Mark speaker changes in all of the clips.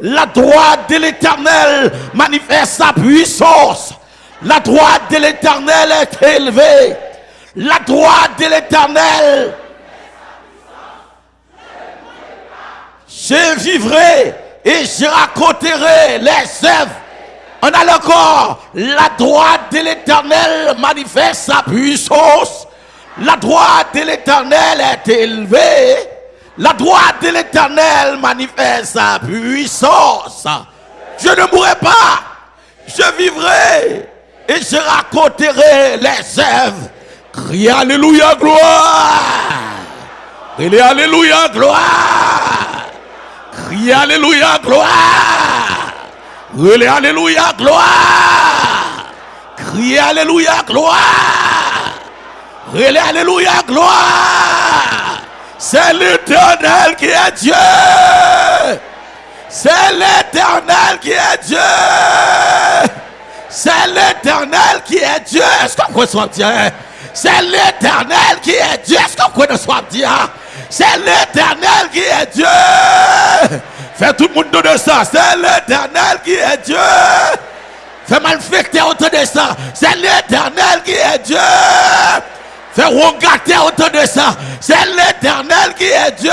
Speaker 1: La droite de l'éternel manifeste sa puissance. La droite de l'éternel est élevée. La droite de l'éternel. Je vivrai et je raconterai les œuvres. On a encore. La droite de l'éternel manifeste sa puissance. La droite de l'éternel est élevée. La droite de l'éternel manifeste sa puissance. Je ne mourrai pas. Je vivrai et je raconterai les œuvres. Crie Alléluia, gloire. Crie Alléluia, gloire. Crie Alléluia, gloire. Crie Alléluia, gloire. Crie Alléluia, gloire. Crie Alléluia, gloire. C'est l'éternel qui est Dieu. C'est l'éternel qui est Dieu. C'est l'éternel qui est Dieu. Est-ce qu'on peut soit dire C'est l'éternel qui est Dieu. Est-ce qu'on peut soit dire C'est l'éternel qui est Dieu. Fais tout le monde de ça. C'est l'éternel qui est Dieu. Fais malfecter autour de ça. C'est l'éternel qui est Dieu. Fais regarder autour de ça. C'est l'éternel qui est Dieu.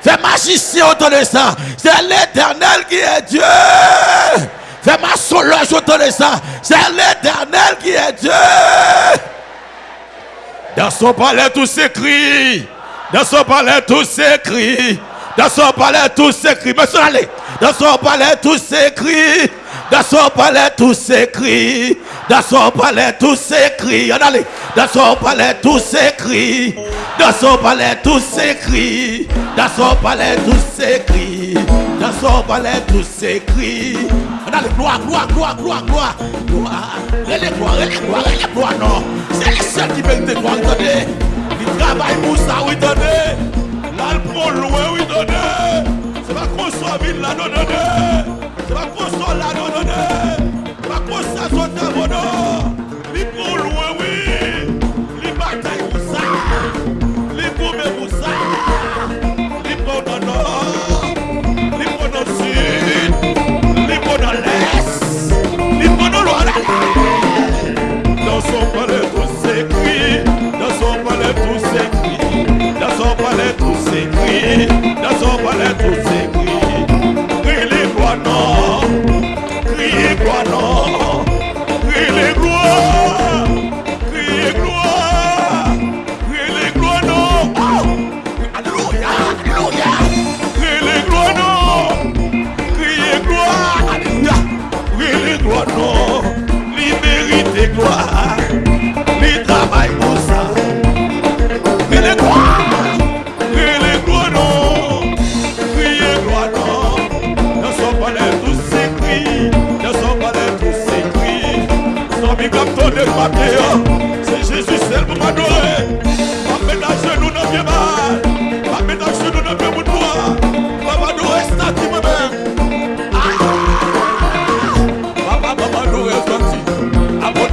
Speaker 1: Fais magicien autour de ça. C'est l'éternel qui est Dieu. Fais ma solange autour de ça. C'est l'éternel qui est Dieu. Dans son palais, tout s'écrit. Dans son palais, tout s'écrit. Dans son palais, tout s'écrit. Monsieur, allez. Dans son palais, tout s'écrit. Dans son palais, tout s'écrit. Dans son palais, tout s'écrit. Allez. Dans son palais, tout s'écrit. Dans son palais, tout s'écrit. Dans son palais, tout s'écrit. Dans son palais, tout s'écrit. Allez, gloire, gloire, gloire, gloire, gloire. Gloire. Est gloire, est gloire, est gloire, non. C'est les seuls qui veulent te gloire, attendez. Ils travaillent pour ça, oui, attendez. Là, le loin, oui, attendez. C'est pas qu'on soit ville, là, non, non, Bako sol anon one Bako sa sol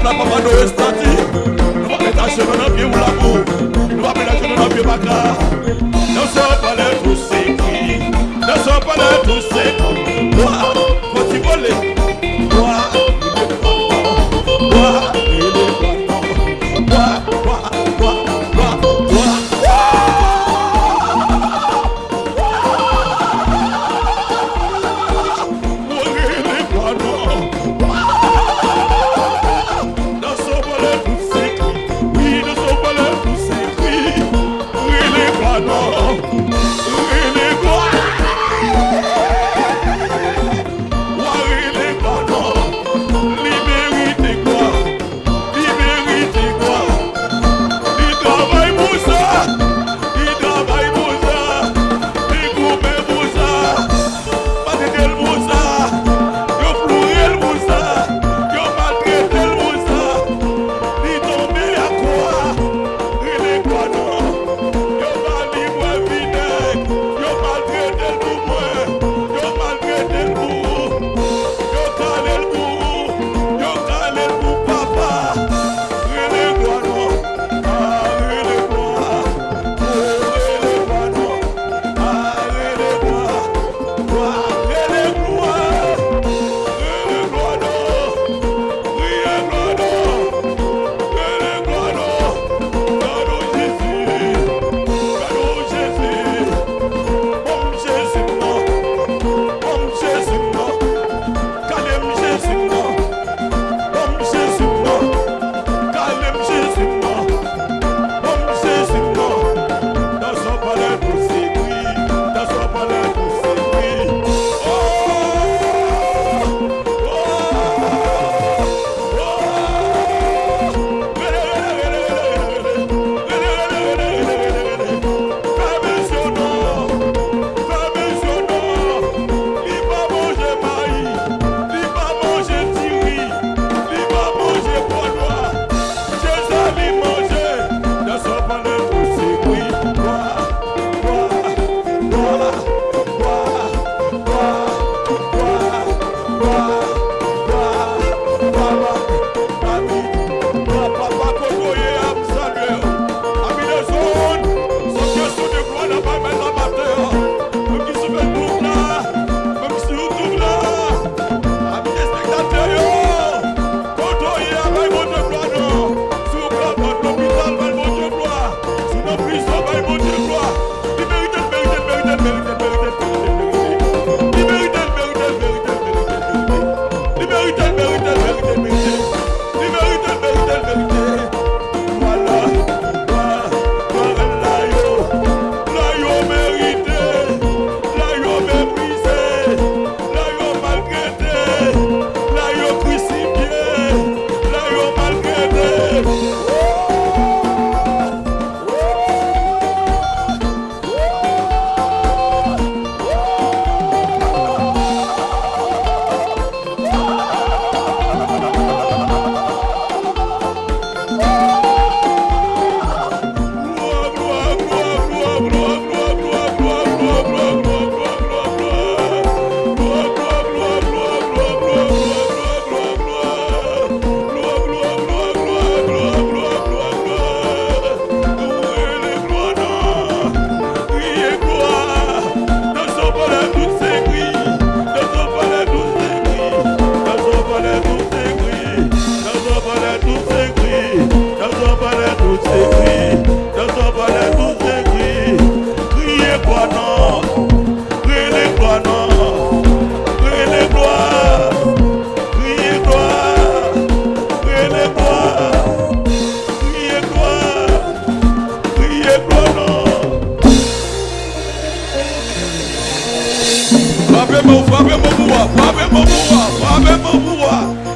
Speaker 1: la papa, nous restons Nous va mettre à genoux dans le pied ou la boue. Nous va mettre à genoux dans le pied bacard. Dans son palais, tout s'écrit. Dans son palais, tout s'écrit. Gloire, faut-il voler? Gloire,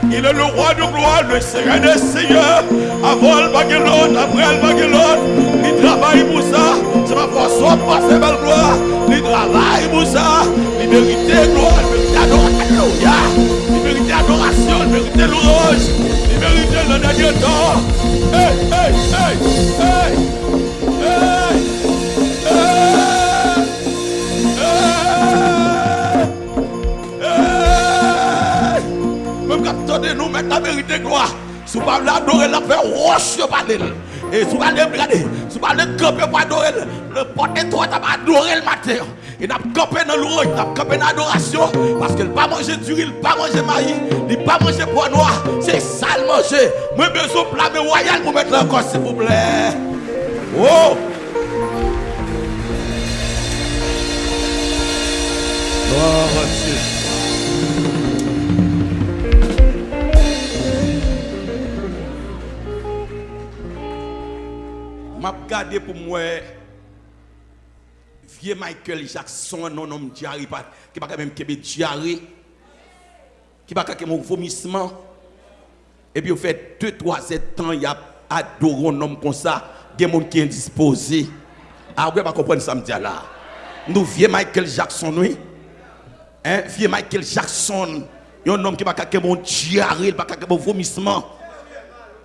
Speaker 1: Il est le roi de gloire, le seigneur des seigneurs. vol bagay lot, aprel bagay lot, li travay pou sa, se pa fwa sot pa se bel gloa, pa l'adorer, la faire roche sur palais. Et si vous allez regarder, si vous allez camper pour adorer, le porte toi, tu vas adorer le matin. Il n'a campé dans l'ouage, il a campé dans l'adoration, parce qu'il n'a pas mangé d'huile, il n'a pas mangé maïs, il n'a pas mangé poids noir, c'est sale manger. Moi, besoin de plat royal pour mettre encore, s'il vous plaît. Oh! Gloire à Dieu. M'a regardé pour moi vieux Michael Jackson non homme diarrhée qui pas même kebe diarrhée qui pas un vomissement. Et puis au fait 2 3 7 ans il y a adoré un homme comme ça. Des gens qui indisposé ah ouais pas comprendre ça me dit là nous vieux Michael Jackson oui. Hein vieux Michael Jackson un homme qui pas un diarrhée pas un vomissement.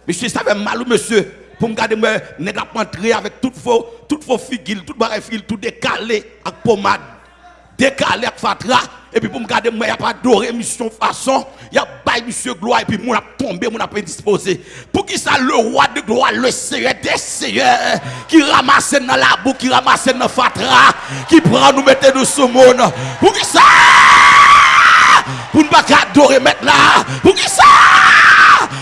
Speaker 1: Monsieur ça fait mal monsieur pour me garder moi nèg a entrer avec toute faux toute faux figure toute barre fil tout décalé avec pommade. Décalé avec fatra. Et puis pour me garder moi y a pas adoré mission façon. Y a bail monsieur gloire et puis mon a tombé mon a pas disposé pour qui ça le roi de gloire le seigneur des seigneurs qui ramasse dans la boue qui ramasse dans fatra qui prend nous mettre nous sous monde. Pour qui ça? Pour ne pas adorer maintenant pour qui ça?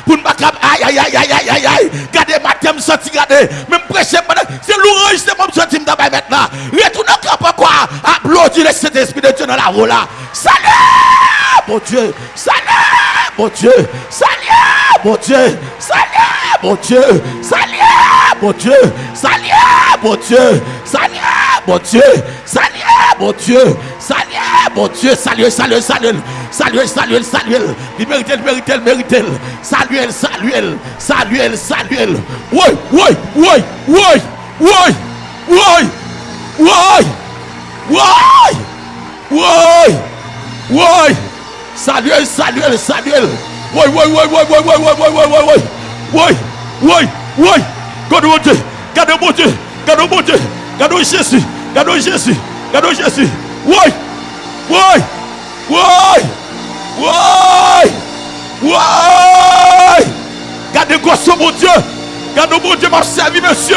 Speaker 1: Pour ne pas aïe aïe aïe aïe aïe aïe aïe. Gardez ma thème sorti gardez. Même prêcher c'est l'orange c'est mon sorti d'abord maintenant retourne au camp quoi applaudir le Saint-Esprit de Dieu dans la roue là. Salut mon Dieu. Salut mon Dieu. Salut mon Dieu. Salut mon Dieu. Salut mon Dieu. Salut mon Dieu. Salut mon Dieu. Salut mon Dieu Salye, bon Diyo, salye, salye, salye Salye, salye, salye Li merite, li merite, li merite Salye, salye, salye, salye Woy, woy, woy, woy Woy, woy, woy Woy, woy, woy Salye, salye, salye Woy, woy, woy, woy, woy, woy, woy, woy, woy, woy Woy, woy, woy Kade bon Diyo, kade bon Diyo Kade bon Diyo, kade Jésus Kade Jésus, kade Jésus Woy! Woy! Woy! Woy! Woy! Gade goso moun diyo. Gade moun diyo ma servi monsye.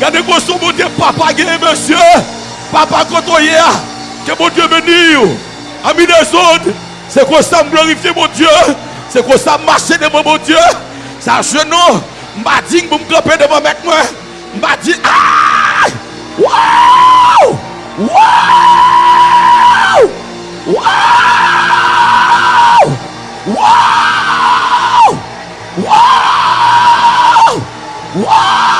Speaker 1: Gade goso moun diyo papa geye monsye. Papa kontoye a. Ke moun diyo meni yo. Ami de zon. Se kon sa m glorifiye moun diyo. Se kon sa mache devan moun diyo. Sa jenon. Mba ding pou m klope devan met mwen. Mba ding. Aaaaay! Woy! Wow Wow Wow Wow Wow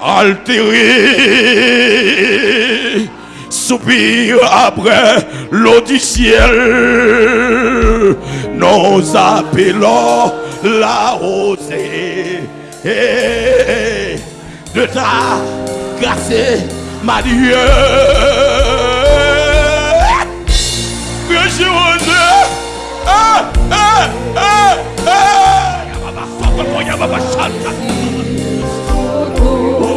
Speaker 1: altérée soupire après l'eau du ciel nous appelons la rosée de ta grâce ma Dieu Dieu ah, ah, ah, ah.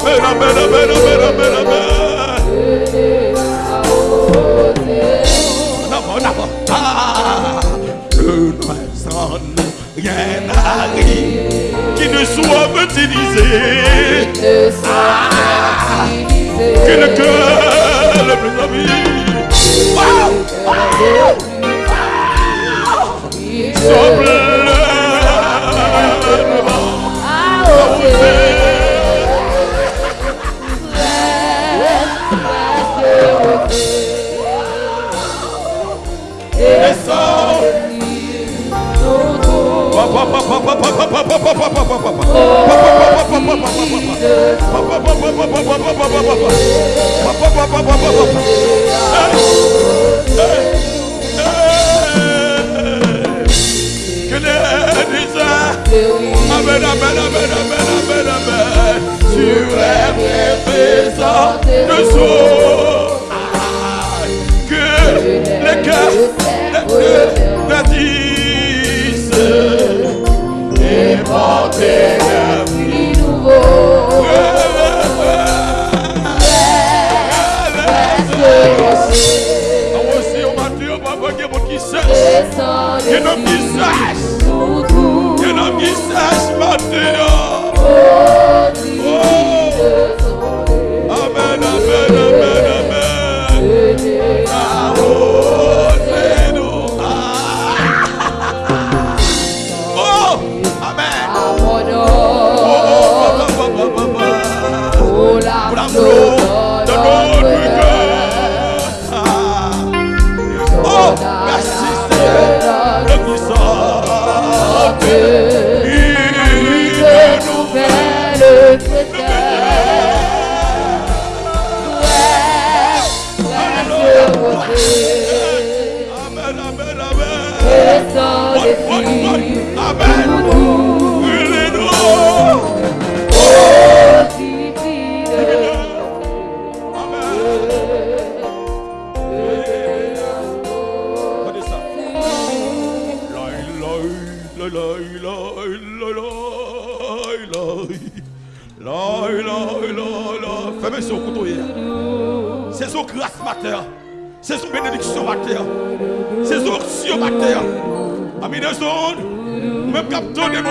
Speaker 1: Amen, amen, amen, amen, amen, amen. Ah, rien n'arrive qui ne soit utilisé. Ah, que le cœur le plus. Wow, Amen, amen. Tu es présent de soi. Que les cœurs le disent porter le vie nouveau. Aussi, on m'a dit, on m'a dit, on qui sèche. Que nos visages.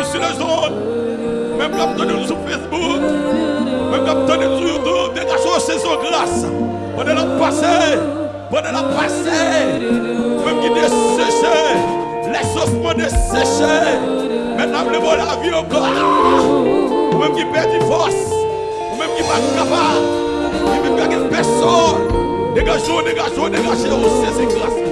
Speaker 1: Sur les zones. Même capteur de nous sur Facebook. Même de nous sur YouTube. Dégagez c'est son grâce. Pendant la passé. Pendant la passé. Même qui desséché. Les ossements desséchés. Maintenant, le bon la vie encore. Même qui perd du force. Même qui pas capable. Qui ne perd personne. Dégagez, dégagez, dégagez. C'est grâce.